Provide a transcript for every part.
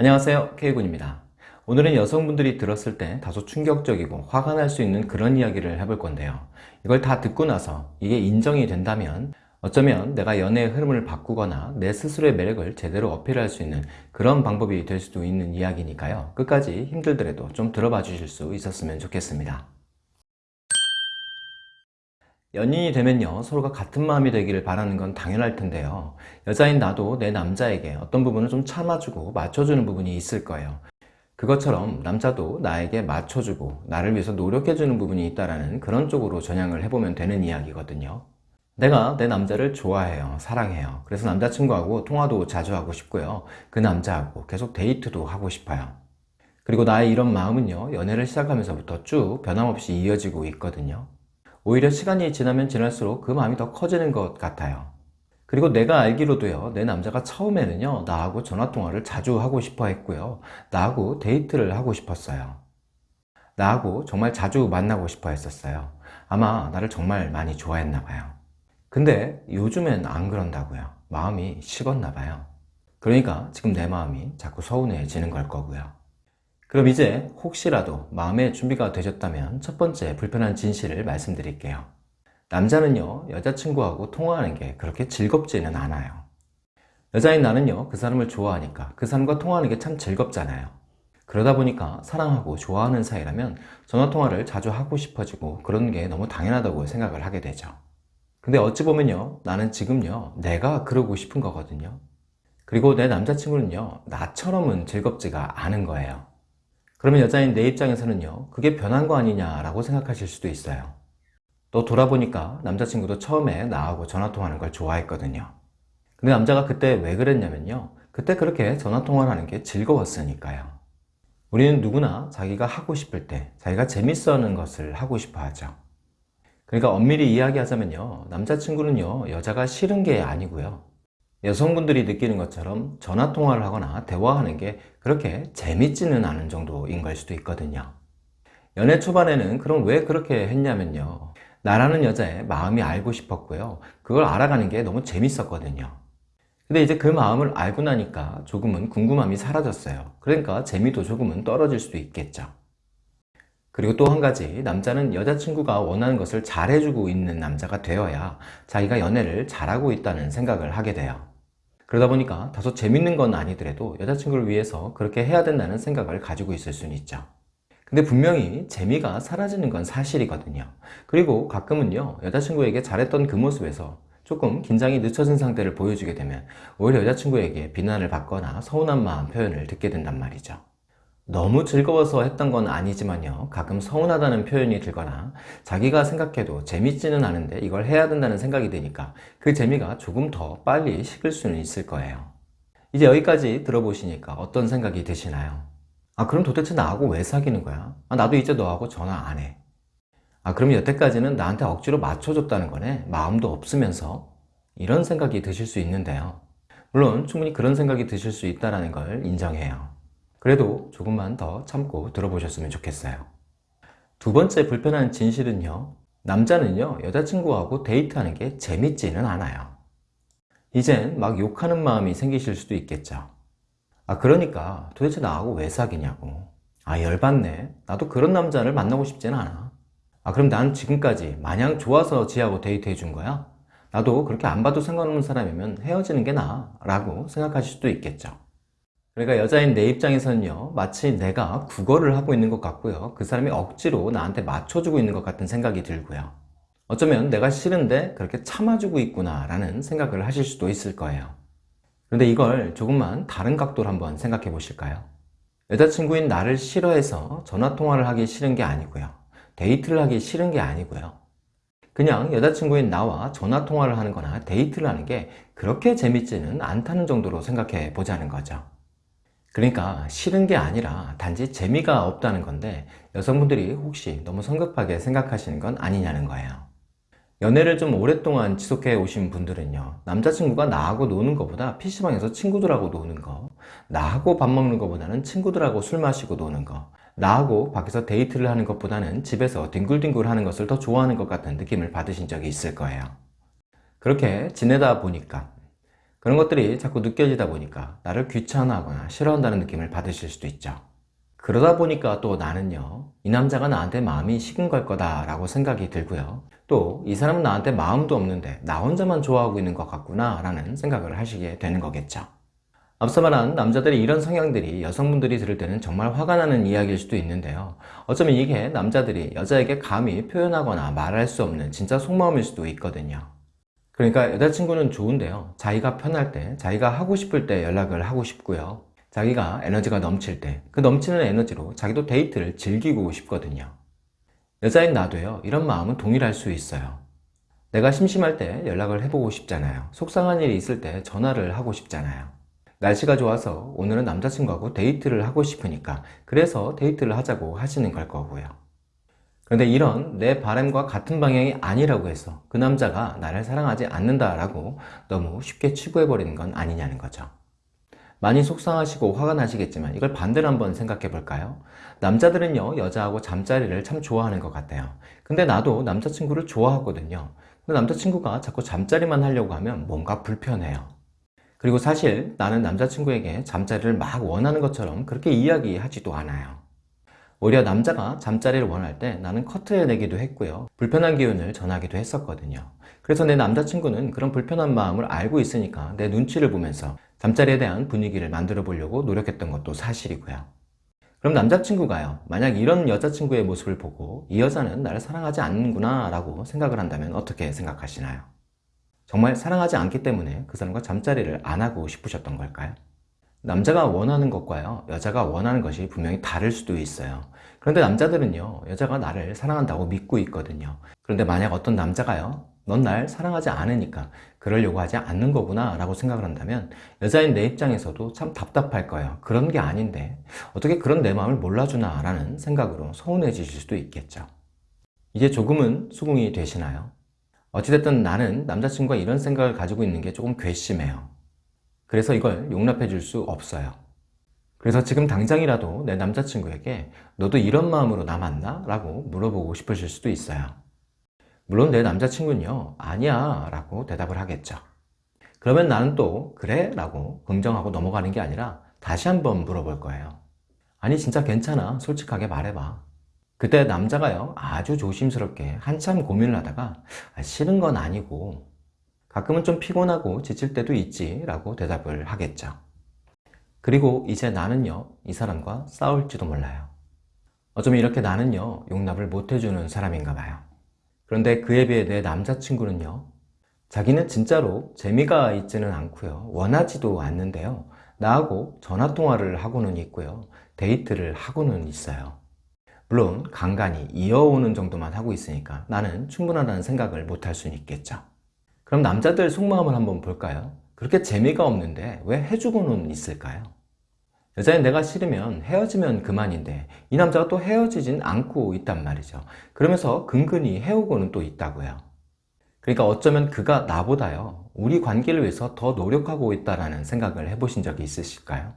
안녕하세요. K군입니다. 오늘은 여성분들이 들었을 때 다소 충격적이고 화가 날 수 있는 그런 이야기를 해볼 건데요. 이걸 다 듣고 나서 이게 인정이 된다면 어쩌면 내가 연애의 흐름을 바꾸거나 내 스스로의 매력을 제대로 어필할 수 있는 그런 방법이 될 수도 있는 이야기니까요. 끝까지 힘들더라도 좀 들어봐 주실 수 있었으면 좋겠습니다 연인이 되면요 서로가 같은 마음이 되기를 바라는 건 당연할 텐데요. 여자인 나도 내 남자에게 어떤 부분을 좀 참아주고 맞춰주는 부분이 있을 거예요. 그것처럼 남자도 나에게 맞춰주고 나를 위해서 노력해주는 부분이 있다는 그런 쪽으로 전향을 해보면 되는 이야기거든요. 내가 내 남자를 좋아해요 사랑해요. 그래서 남자친구하고 통화도 자주 하고 싶고요. 그 남자하고 계속 데이트도 하고 싶어요. 그리고 나의 이런 마음은요 연애를 시작하면서부터 쭉 변함없이 이어지고 있거든요 오히려 시간이 지나면 지날수록 그 마음이 더 커지는 것 같아요. 그리고 내가 알기로도요 내 남자가 처음에는요 나하고 전화통화를 자주 하고 싶어 했고요. 나하고 데이트를 하고 싶었어요. 나하고 정말 자주 만나고 싶어 했었어요. 아마 나를 정말 많이 좋아했나 봐요. 근데 요즘엔 안 그런다고요. 마음이 식었나 봐요. 그러니까 지금 내 마음이 자꾸 서운해지는 걸 거고요 그럼 이제 혹시라도 마음의 준비가 되셨다면 첫 번째 불편한 진실을 말씀드릴게요. 남자는요 여자친구하고 통화하는 게 그렇게 즐겁지는 않아요. 여자인 나는요 그 사람을 좋아하니까 그 사람과 통화하는 게 참 즐겁잖아요. 그러다 보니까 사랑하고 좋아하는 사이라면 전화통화를 자주 하고 싶어지고 그런 게 너무 당연하다고 생각을 하게 되죠. 근데 어찌 보면요 나는 지금요 내가 그러고 싶은 거거든요. 그리고 내 남자친구는요 나처럼은 즐겁지가 않은 거예요 그러면 여자인 내 입장에서는요 그게 변한 거 아니냐라고 생각하실 수도 있어요. 또 돌아보니까 남자친구도 처음에 나하고 전화통화하는 걸 좋아했거든요. 근데 남자가 그때 왜 그랬냐면요 그때 그렇게 전화통화를 하는 게 즐거웠으니까요. 우리는 누구나 자기가 하고 싶을 때 자기가 재밌어 하는 것을 하고 싶어 하죠. 그러니까 엄밀히 이야기하자면요 남자친구는요 여자가 싫은 게 아니고요 여성분들이 느끼는 것처럼 전화통화를 하거나 대화하는 게 그렇게 재밌지는 않은 정도인 걸 수도 있거든요. 연애 초반에는 그럼 왜 그렇게 했냐면요. 나라는 여자의 마음이 알고 싶었고요. 그걸 알아가는 게 너무 재밌었거든요. 근데 이제 그 마음을 알고 나니까 조금은 궁금함이 사라졌어요. 그러니까 재미도 조금은 떨어질 수도 있겠죠. 그리고 또 한 가지 남자는 여자친구가 원하는 것을 잘해주고 있는 남자가 되어야 자기가 연애를 잘하고 있다는 생각을 하게 돼요 그러다 보니까 다소 재밌는 건 아니더라도 여자친구를 위해서 그렇게 해야 된다는 생각을 가지고 있을 수는 있죠. 근데 분명히 재미가 사라지는 건 사실이거든요. 그리고 가끔은요 여자친구에게 잘했던 그 모습에서 조금 긴장이 늦춰진 상태를 보여주게 되면 오히려 여자친구에게 비난을 받거나 서운한 마음 표현을 듣게 된단 말이죠 너무 즐거워서 했던 건 아니지만요. 가끔 서운하다는 표현이 들거나 자기가 생각해도 재밌지는 않은데 이걸 해야 된다는 생각이 드니까 그 재미가 조금 더 빨리 식을 수는 있을 거예요. 이제 여기까지 들어보시니까 어떤 생각이 드시나요? 아 그럼 도대체 나하고 왜 사귀는 거야? 아, 나도 이제 너하고 전화 안해. 아 그럼 여태까지는 나한테 억지로 맞춰줬다는 거네? 마음도 없으면서? 이런 생각이 드실 수 있는데요. 물론 충분히 그런 생각이 드실 수 있다는 걸 인정해요 그래도 조금만 더 참고 들어보셨으면 좋겠어요. 두 번째 불편한 진실은요 남자는요 여자친구하고 데이트하는 게 재밌지는 않아요. 이젠 막 욕하는 마음이 생기실 수도 있겠죠. 아 그러니까 도대체 나하고 왜 사귀냐고. 아 열받네. 나도 그런 남자를 만나고 싶지는 않아. 아 그럼 난 지금까지 마냥 좋아서 지하고 데이트해 준 거야? 나도 그렇게 안 봐도 상관없는 사람이면 헤어지는 게 나아. 라고 생각하실 수도 있겠죠 그러니까 여자인 내 입장에서는요 마치 내가 구걸을 하고 있는 것 같고요. 그 사람이 억지로 나한테 맞춰주고 있는 것 같은 생각이 들고요. 어쩌면 내가 싫은데 그렇게 참아주고 있구나 라는 생각을 하실 수도 있을 거예요. 그런데 이걸 조금만 다른 각도로 한번 생각해 보실까요? 여자친구인 나를 싫어해서 전화통화를 하기 싫은 게 아니고요. 데이트를 하기 싫은 게 아니고요. 그냥 여자친구인 나와 전화통화를 하는 거나 데이트를 하는 게 그렇게 재밌지는 않다는 정도로 생각해 보자는 거죠 그러니까 싫은 게 아니라 단지 재미가 없다는 건데 여성분들이 혹시 너무 성급하게 생각하시는 건 아니냐는 거예요. 연애를 좀 오랫동안 지속해 오신 분들은요 남자친구가 나하고 노는 것보다 PC방에서 친구들하고 노는 거 나하고 밥 먹는 것보다는 친구들하고 술 마시고 노는 거 나하고 밖에서 데이트를 하는 것보다는 집에서 뒹굴뒹굴 하는 것을 더 좋아하는 것 같은 느낌을 받으신 적이 있을 거예요. 그렇게 지내다 보니까 그런 것들이 자꾸 느껴지다 보니까 나를 귀찮아하거나 싫어한다는 느낌을 받으실 수도 있죠. 그러다 보니까 또 나는요, 이 남자가 나한테 마음이 식은 걸 거다 라고 생각이 들고요. 또 이 사람은 나한테 마음도 없는데 나 혼자만 좋아하고 있는 것 같구나 라는 생각을 하시게 되는 거겠죠. 앞서 말한 남자들의 이런 성향들이 여성분들이 들을 때는 정말 화가 나는 이야기일 수도 있는데요. 어쩌면 이게 남자들이 여자에게 감히 표현하거나 말할 수 없는 진짜 속마음일 수도 있거든요. 그러니까 여자친구는 좋은데요. 자기가 편할 때, 자기가 하고 싶을 때 연락을 하고 싶고요. 자기가 에너지가 넘칠 때, 그 넘치는 에너지로 자기도 데이트를 즐기고 싶거든요. 여자인 나도요, 이런 마음은 동일할 수 있어요. 내가 심심할 때 연락을 해보고 싶잖아요. 속상한 일이 있을 때 전화를 하고 싶잖아요. 날씨가 좋아서 오늘은 남자친구하고 데이트를 하고 싶으니까 그래서 데이트를 하자고 하시는 걸 거고요. 그런데 이런 내 바람과 같은 방향이 아니라고 해서 그 남자가 나를 사랑하지 않는다라고 너무 쉽게 치부해버리는 건 아니냐는 거죠. 많이 속상하시고 화가 나시겠지만 이걸 반대로 한번 생각해 볼까요? 남자들은요 여자하고 잠자리를 참 좋아하는 것 같아요 근데 나도 남자친구를 좋아하거든요 근데 남자친구가 자꾸 잠자리만 하려고 하면 뭔가 불편해요 그리고 사실 나는 남자친구에게 잠자리를 막 원하는 것처럼 그렇게 이야기하지도 않아요 오히려 남자가 잠자리를 원할 때 나는 커트해 내기도 했고요 불편한 기운을 전하기도 했었거든요 그래서 내 남자친구는 그런 불편한 마음을 알고 있으니까 내 눈치를 보면서 잠자리에 대한 분위기를 만들어 보려고 노력했던 것도 사실이고요 그럼 남자친구가요 만약 이런 여자친구의 모습을 보고 이 여자는 나를 사랑하지 않는구나 라고 생각을 한다면 어떻게 생각하시나요? 정말 사랑하지 않기 때문에 그 사람과 잠자리를 안 하고 싶으셨던 걸까요? 남자가 원하는 것과요 여자가 원하는 것이 분명히 다를 수도 있어요. 그런데 남자들은요 여자가 나를 사랑한다고 믿고 있거든요. 그런데 만약 어떤 남자가요 넌 날 사랑하지 않으니까 그러려고 하지 않는 거구나 라고 생각을 한다면 여자인 내 입장에서도 참 답답할 거예요. 그런 게 아닌데 어떻게 그런 내 마음을 몰라주나 라는 생각으로 서운해지실 수도 있겠죠. 이제 조금은 수긍이 되시나요? 어찌됐든 나는 남자친구가 이런 생각을 가지고 있는 게 조금 괘씸해요 그래서 이걸 용납해 줄 수 없어요. 그래서 지금 당장이라도 내 남자친구에게 너도 이런 마음으로 나 만나? 라고 물어보고 싶으실 수도 있어요. 물론 내 남자친구는요 아니야 라고 대답을 하겠죠. 그러면 나는 또 그래? 라고 긍정하고 넘어가는 게 아니라 다시 한번 물어볼 거예요 아니 진짜 괜찮아. 솔직하게 말해봐. 그때 남자가요 아주 조심스럽게 한참 고민을 하다가 아, 싫은 건 아니고 가끔은 좀 피곤하고 지칠 때도 있지 라고 대답을 하겠죠. 그리고 이제 나는요 이 사람과 싸울지도 몰라요. 어쩌면 이렇게 나는요 용납을 못 해주는 사람인가 봐요. 그런데 그에 비해 내 남자친구는요 자기는 진짜로 재미가 있지는 않고요 원하지도 않는데요 나하고 전화통화를 하고는 있고요 데이트를 하고는 있어요. 물론 간간히 이어오는 정도만 하고 있으니까 나는 충분하다는 생각을 못할 수는 있겠죠 그럼 남자들 속마음을 한번 볼까요? 그렇게 재미가 없는데 왜 해주고는 있을까요? 여자인 내가 싫으면 헤어지면 그만인데 이 남자가 또 헤어지진 않고 있단 말이죠 그러면서 근근히 해오고는 또 있다고요 그러니까 어쩌면 그가 나보다요 우리 관계를 위해서 더 노력하고 있다는 생각을 해보신 적이 있으실까요?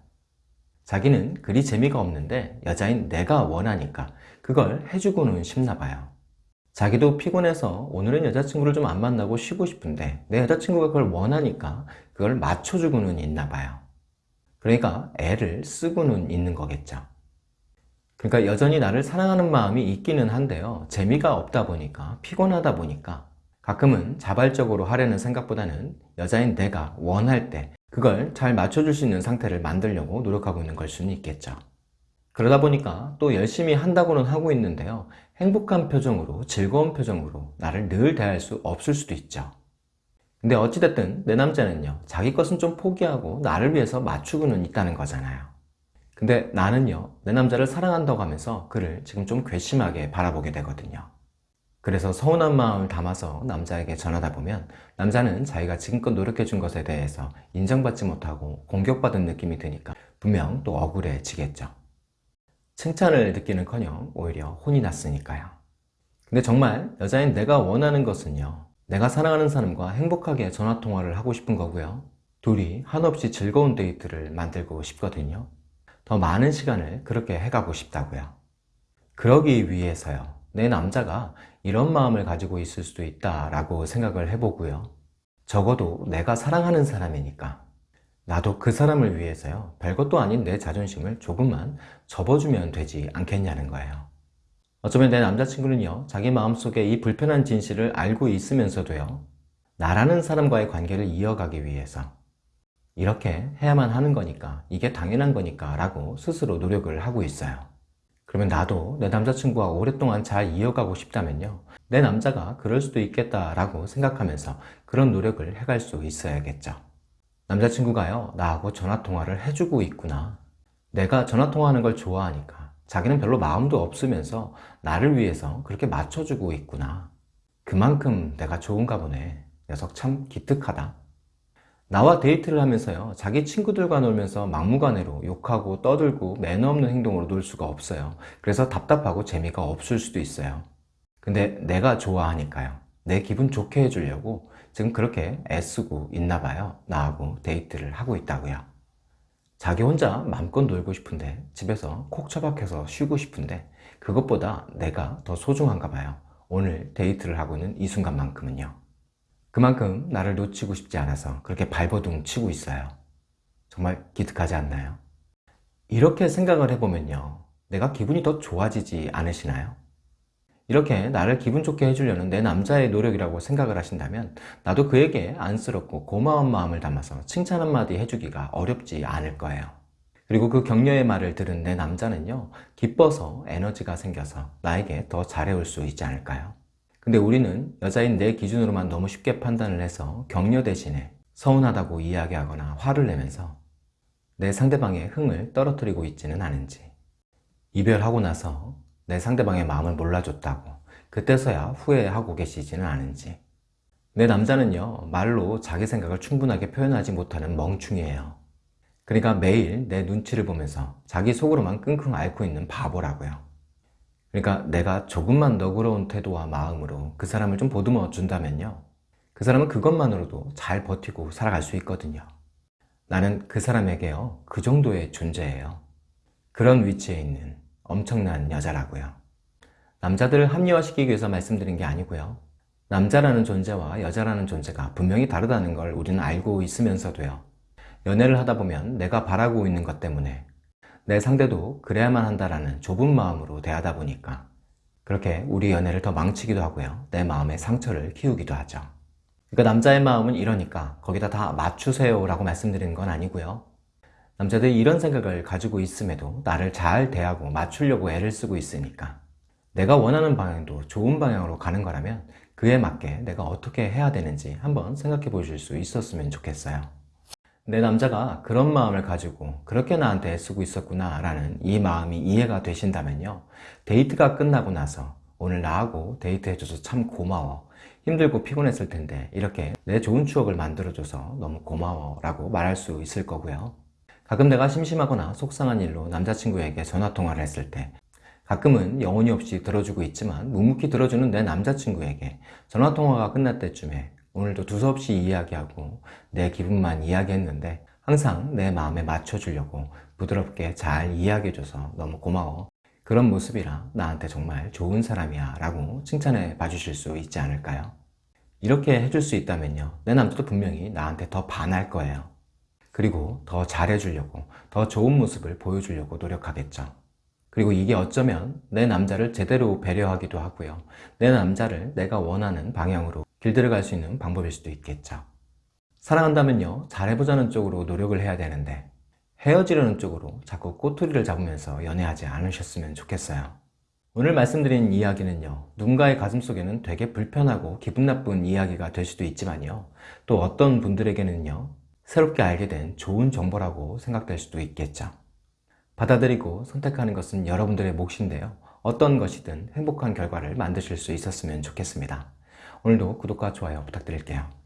자기는 그리 재미가 없는데 여자인 내가 원하니까 그걸 해주고는 싶나 봐요 자기도 피곤해서 오늘은 여자친구를 좀 안 만나고 쉬고 싶은데 내 여자친구가 그걸 원하니까 그걸 맞춰주고는 있나 봐요. 그러니까 애를 쓰고는 있는 거겠죠. 그러니까 여전히 나를 사랑하는 마음이 있기는 한데요. 재미가 없다 보니까 피곤하다 보니까 가끔은 자발적으로 하려는 생각보다는 여자인 내가 원할 때 그걸 잘 맞춰줄 수 있는 상태를 만들려고 노력하고 있는 걸 수는 있겠죠. 그러다 보니까 또 열심히 한다고는 하고 있는데요 행복한 표정으로 즐거운 표정으로 나를 늘 대할 수 없을 수도 있죠. 근데 어찌됐든 내 남자는요 자기 것은 좀 포기하고 나를 위해서 맞추고는 있다는 거잖아요. 근데 나는요 내 남자를 사랑한다고 하면서 그를 지금 좀 괘씸하게 바라보게 되거든요. 그래서 서운한 마음을 담아서 남자에게 전하다 보면 남자는 자기가 지금껏 노력해 준 것에 대해서 인정받지 못하고 공격받은 느낌이 드니까 분명 또 억울해지겠죠 칭찬을 듣기는커녕 오히려 혼이 났으니까요. 근데 정말 여자인 내가 원하는 것은요. 내가 사랑하는 사람과 행복하게 전화통화를 하고 싶은 거고요. 둘이 한없이 즐거운 데이트를 만들고 싶거든요. 더 많은 시간을 그렇게 해가고 싶다고요. 그러기 위해서요. 내 남자가 이런 마음을 가지고 있을 수도 있다 라고 생각을 해보고요. 적어도 내가 사랑하는 사람이니까 나도 그 사람을 위해서요. 별것도 아닌 내 자존심을 조금만 접어주면 되지 않겠냐는 거예요. 어쩌면 내 남자친구는요 자기 마음속에 이 불편한 진실을 알고 있으면서도요 나라는 사람과의 관계를 이어가기 위해서 이렇게 해야만 하는 거니까 이게 당연한 거니까 라고 스스로 노력을 하고 있어요. 그러면 나도 내 남자친구와 오랫동안 잘 이어가고 싶다면요 내 남자가 그럴 수도 있겠다 라고 생각하면서 그런 노력을 해갈 수 있어야겠죠 남자친구가요 나하고 전화통화를 해주고 있구나. 내가 전화통화하는 걸 좋아하니까 자기는 별로 마음도 없으면서 나를 위해서 그렇게 맞춰주고 있구나. 그만큼 내가 좋은가 보네. 녀석 참 기특하다. 나와 데이트를 하면서요 자기 친구들과 놀면서 막무가내로 욕하고 떠들고 매너 없는 행동으로 놀 수가 없어요. 그래서 답답하고 재미가 없을 수도 있어요. 근데 내가 좋아하니까요. 내 기분 좋게 해주려고 지금 그렇게 애쓰고 있나 봐요. 나하고 데이트를 하고 있다고요. 자기 혼자 마음껏 놀고 싶은데 집에서 콕 처박혀서 쉬고 싶은데 그것보다 내가 더 소중한가 봐요. 오늘 데이트를 하고 있는 이 순간만큼은요. 그만큼 나를 놓치고 싶지 않아서 그렇게 발버둥 치고 있어요. 정말 기특하지 않나요? 이렇게 생각을 해보면요. 내가 기분이 더 좋아지지 않으시나요? 이렇게 나를 기분 좋게 해주려는 내 남자의 노력이라고 생각을 하신다면 나도 그에게 안쓰럽고 고마운 마음을 담아서 칭찬 한마디 해주기가 어렵지 않을 거예요 그리고 그 격려의 말을 들은 내 남자는요 기뻐서 에너지가 생겨서 나에게 더 잘해올 수 있지 않을까요? 근데 우리는 여자인 내 기준으로만 너무 쉽게 판단을 해서 격려 대신에 서운하다고 이야기하거나 화를 내면서 내 상대방의 흥을 떨어뜨리고 있지는 않은지 이별하고 나서 내 상대방의 마음을 몰라줬다고. 그때서야 후회하고 계시지는 않은지. 내 남자는요 말로 자기 생각을 충분하게 표현하지 못하는 멍충이에요. 그러니까 매일 내 눈치를 보면서 자기 속으로만 끙끙 앓고 있는 바보라고요. 그러니까 내가 조금만 너그러운 태도와 마음으로 그 사람을 좀 보듬어 준다면요 그 사람은 그것만으로도 잘 버티고 살아갈 수 있거든요. 나는 그 사람에게요 그 정도의 존재예요. 그런 위치에 있는 엄청난 여자라고요. 남자들을 합리화시키기 위해서 말씀드린 게 아니고요. 남자라는 존재와 여자라는 존재가 분명히 다르다는 걸 우리는 알고 있으면서도요. 연애를 하다 보면 내가 바라고 있는 것 때문에 내 상대도 그래야만 한다라는 좁은 마음으로 대하다 보니까 그렇게 우리 연애를 더 망치기도 하고요. 내 마음에 상처를 키우기도 하죠. 그러니까 남자의 마음은 이러니까 거기다 다 맞추세요 라고 말씀드리는 건 아니고요 남자들이 이런 생각을 가지고 있음에도 나를 잘 대하고 맞추려고 애를 쓰고 있으니까 내가 원하는 방향도 좋은 방향으로 가는 거라면 그에 맞게 내가 어떻게 해야 되는지 한번 생각해 보실 수 있었으면 좋겠어요. 내 남자가 그런 마음을 가지고 그렇게 나한테 애쓰고 있었구나 라는 이 마음이 이해가 되신다면요. 데이트가 끝나고 나서 오늘 나하고 데이트해줘서 참 고마워. 힘들고 피곤했을 텐데 이렇게 내 좋은 추억을 만들어줘서 너무 고마워 라고 말할 수 있을 거고요 가끔 내가 심심하거나 속상한 일로 남자친구에게 전화통화를 했을 때 가끔은 영혼이 없이 들어주고 있지만 묵묵히 들어주는 내 남자친구에게 전화통화가 끝날 때쯤에 오늘도 두서없이 이야기하고 내 기분만 이야기했는데 항상 내 마음에 맞춰주려고 부드럽게 잘 이야기해줘서 너무 고마워. 그런 모습이라 나한테 정말 좋은 사람이야 라고 칭찬해 봐주실 수 있지 않을까요? 이렇게 해줄 수 있다면요. 내 남자도 분명히 나한테 더 반할 거예요 그리고 더 잘해주려고 더 좋은 모습을 보여주려고 노력하겠죠. 그리고 이게 어쩌면 내 남자를 제대로 배려하기도 하고요. 내 남자를 내가 원하는 방향으로 길들여갈 수 있는 방법일 수도 있겠죠. 사랑한다면요 잘해보자는 쪽으로 노력을 해야 되는데 헤어지려는 쪽으로 자꾸 꼬투리를 잡으면서 연애하지 않으셨으면 좋겠어요. 오늘 말씀드린 이야기는요 누군가의 가슴 속에는 되게 불편하고 기분 나쁜 이야기가 될 수도 있지만요 또 어떤 분들에게는요 새롭게 알게 된 좋은 정보라고 생각될 수도 있겠죠. 받아들이고 선택하는 것은 여러분들의 몫인데요. 어떤 것이든 행복한 결과를 만드실 수 있었으면 좋겠습니다. 오늘도 구독과 좋아요 부탁드릴게요.